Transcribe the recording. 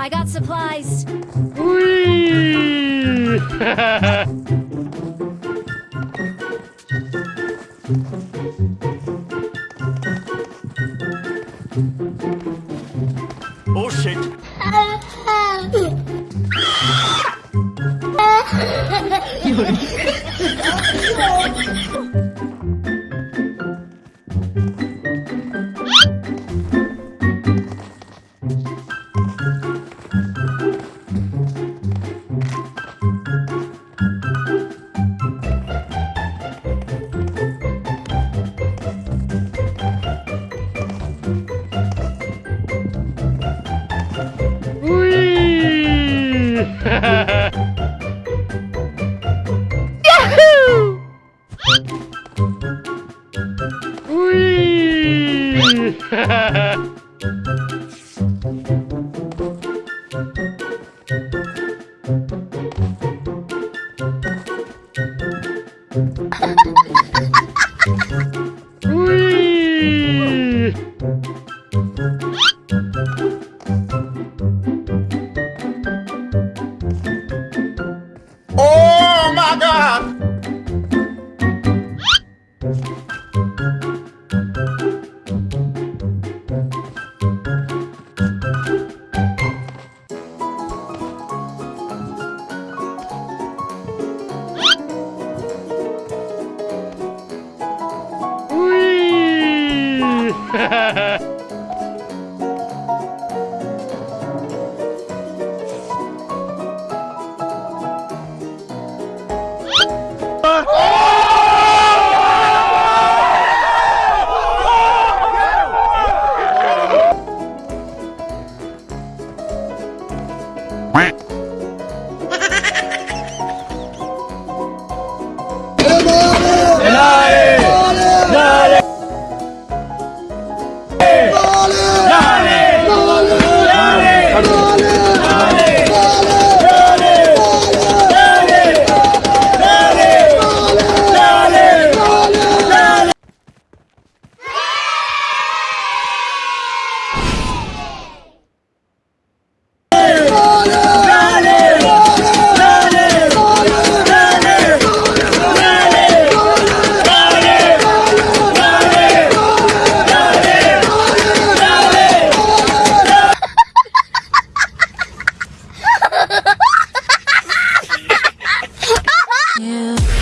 I got supplies. Whee! Ha ha ha! Thank you. Quack. ¡Dale! ¡Dale! ¡Dale! ¡Dale! Yeah.